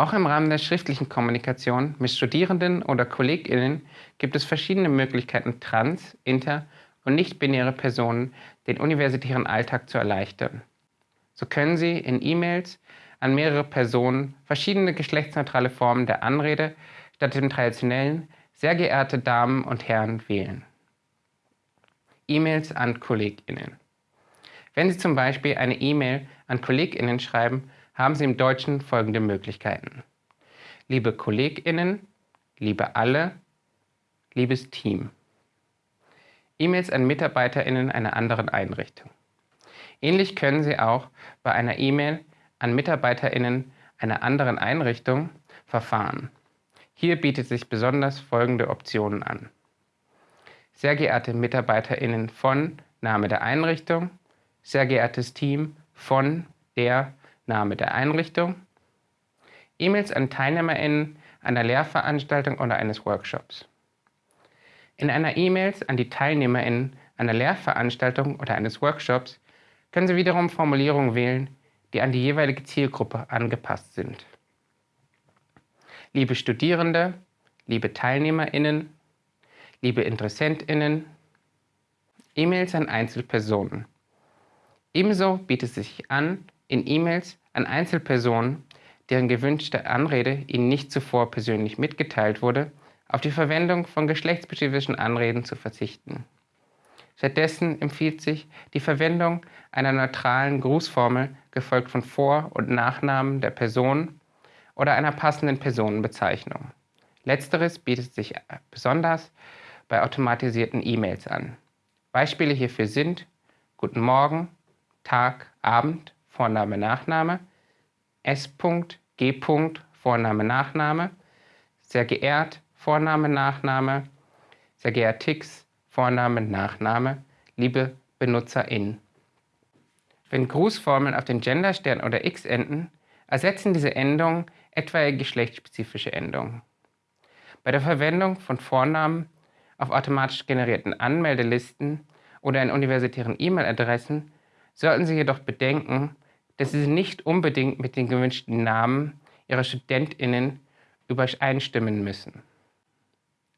Auch im Rahmen der schriftlichen Kommunikation mit Studierenden oder KollegInnen gibt es verschiedene Möglichkeiten, trans-, inter- und nicht-binäre Personen den universitären Alltag zu erleichtern. So können Sie in E-Mails an mehrere Personen verschiedene geschlechtsneutrale Formen der Anrede statt dem traditionellen sehr geehrte Damen und Herren wählen. E-Mails an KollegInnen. Wenn Sie zum Beispiel eine E-Mail an KollegInnen schreiben, haben Sie im Deutschen folgende Möglichkeiten. Liebe KollegInnen, liebe alle, liebes Team. E-Mails an MitarbeiterInnen einer anderen Einrichtung. Ähnlich können Sie auch bei einer E-Mail an MitarbeiterInnen einer anderen Einrichtung verfahren. Hier bietet sich besonders folgende Optionen an. Sehr geehrte MitarbeiterInnen von Name der Einrichtung, sehr geehrtes Team von der Name der Einrichtung, E-Mails an TeilnehmerInnen einer Lehrveranstaltung oder eines Workshops. In einer E-Mail an die TeilnehmerInnen einer Lehrveranstaltung oder eines Workshops können Sie wiederum Formulierungen wählen, die an die jeweilige Zielgruppe angepasst sind. Liebe Studierende, liebe TeilnehmerInnen, liebe InteressentInnen, E-Mails an Einzelpersonen. Ebenso bietet es sich an, in E-Mails an Einzelpersonen, deren gewünschte Anrede Ihnen nicht zuvor persönlich mitgeteilt wurde, auf die Verwendung von geschlechtsspezifischen Anreden zu verzichten. Stattdessen empfiehlt sich die Verwendung einer neutralen Grußformel, gefolgt von Vor- und Nachnamen der Person oder einer passenden Personenbezeichnung. Letzteres bietet sich besonders bei automatisierten E-Mails an. Beispiele hierfür sind Guten Morgen, Tag, Abend, Vorname, Nachname, S. G. Vorname, Nachname, sehr geehrt, Vorname, Nachname, sehr geehrt Tix, Vorname, Nachname, liebe BenutzerInnen. Wenn Grußformeln auf den Genderstern oder X enden, ersetzen diese Endungen etwaige geschlechtsspezifische Endungen. Bei der Verwendung von Vornamen auf automatisch generierten Anmeldelisten oder in universitären E-Mail-Adressen sollten Sie jedoch bedenken, dass Sie nicht unbedingt mit den gewünschten Namen Ihrer StudentInnen übereinstimmen müssen.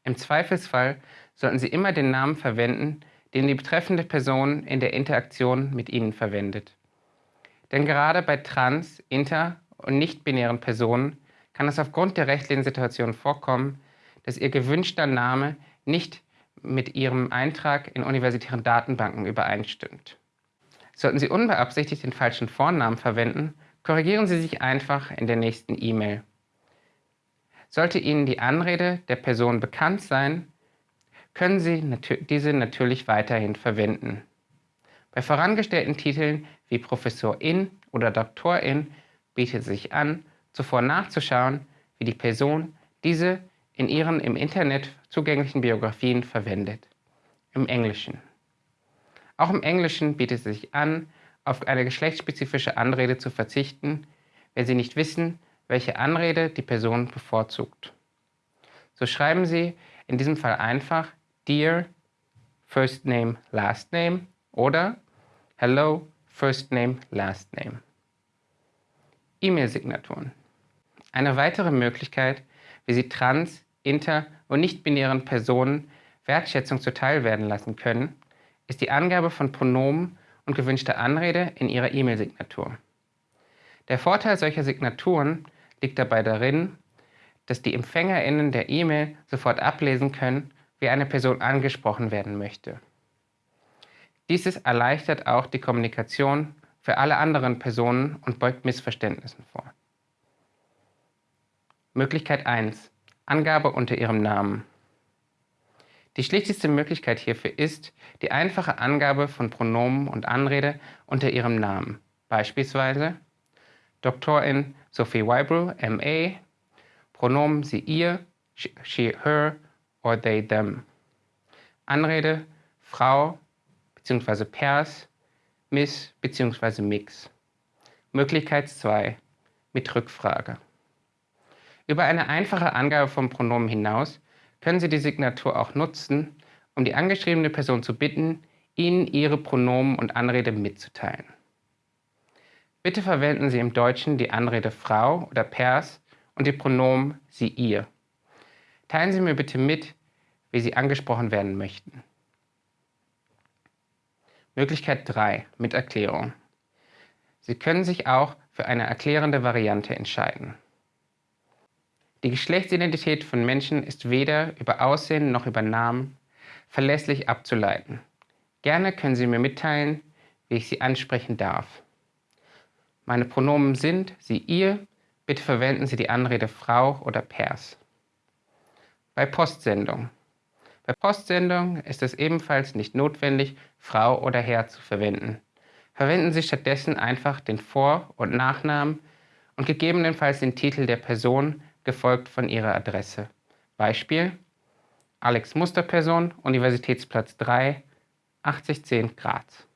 Im Zweifelsfall sollten Sie immer den Namen verwenden, den die betreffende Person in der Interaktion mit Ihnen verwendet. Denn gerade bei trans-, inter- und nicht-binären Personen kann es aufgrund der rechtlichen Situation vorkommen, dass Ihr gewünschter Name nicht mit Ihrem Eintrag in universitären Datenbanken übereinstimmt. Sollten Sie unbeabsichtigt den falschen Vornamen verwenden, korrigieren Sie sich einfach in der nächsten E-Mail. Sollte Ihnen die Anrede der Person bekannt sein, können Sie diese natürlich weiterhin verwenden. Bei vorangestellten Titeln wie Professorin oder Doktorin bietet es sich an, zuvor nachzuschauen, wie die Person diese in ihren im Internet zugänglichen Biografien verwendet. Im Englischen. Auch im Englischen bietet es sich an, auf eine geschlechtsspezifische Anrede zu verzichten, wenn Sie nicht wissen, welche Anrede die Person bevorzugt. So schreiben Sie in diesem Fall einfach Dear First Name Last Name oder Hello First Name Last Name. E-Mail-Signaturen. Eine weitere Möglichkeit, wie Sie trans-, inter- und nicht-binären Personen Wertschätzung zuteilwerden lassen können, ist die Angabe von Pronomen und gewünschter Anrede in Ihrer E-Mail-Signatur. Der Vorteil solcher Signaturen liegt dabei darin, dass die EmpfängerInnen der E-Mail sofort ablesen können, wie eine Person angesprochen werden möchte. Dieses erleichtert auch die Kommunikation für alle anderen Personen und beugt Missverständnissen vor. Möglichkeit 1. Angabe unter Ihrem Namen. Die schlichteste Möglichkeit hierfür ist die einfache Angabe von Pronomen und Anrede unter Ihrem Namen, beispielsweise Doktorin Sophie Weibel, MA, Pronomen sie ihr, she, her or they, them. Anrede Frau bzw. Pers, Miss bzw. Mix. Möglichkeit 2 mit Rückfrage. Über eine einfache Angabe von Pronomen hinaus können Sie die Signatur auch nutzen, um die angeschriebene Person zu bitten, Ihnen Ihre Pronomen und Anrede mitzuteilen. Bitte verwenden Sie im Deutschen die Anrede Frau oder Pers und die Pronomen sie, ihr. Teilen Sie mir bitte mit, wie Sie angesprochen werden möchten. Möglichkeit 3 mit Erklärung. Sie können sich auch für eine erklärende Variante entscheiden. Die Geschlechtsidentität von Menschen ist weder über Aussehen noch über Namen verlässlich abzuleiten. Gerne können Sie mir mitteilen, wie ich Sie ansprechen darf. Meine Pronomen sind sie, ihr. Bitte verwenden Sie die Anrede Frau oder Pers. Bei Postsendung. Bei Postsendung ist es ebenfalls nicht notwendig, Frau oder Herr zu verwenden. Verwenden Sie stattdessen einfach den Vor- und Nachnamen und gegebenenfalls den Titel der Person, gefolgt von ihrer Adresse. Beispiel Alex Musterperson, Universitätsplatz 3, 8010 Graz.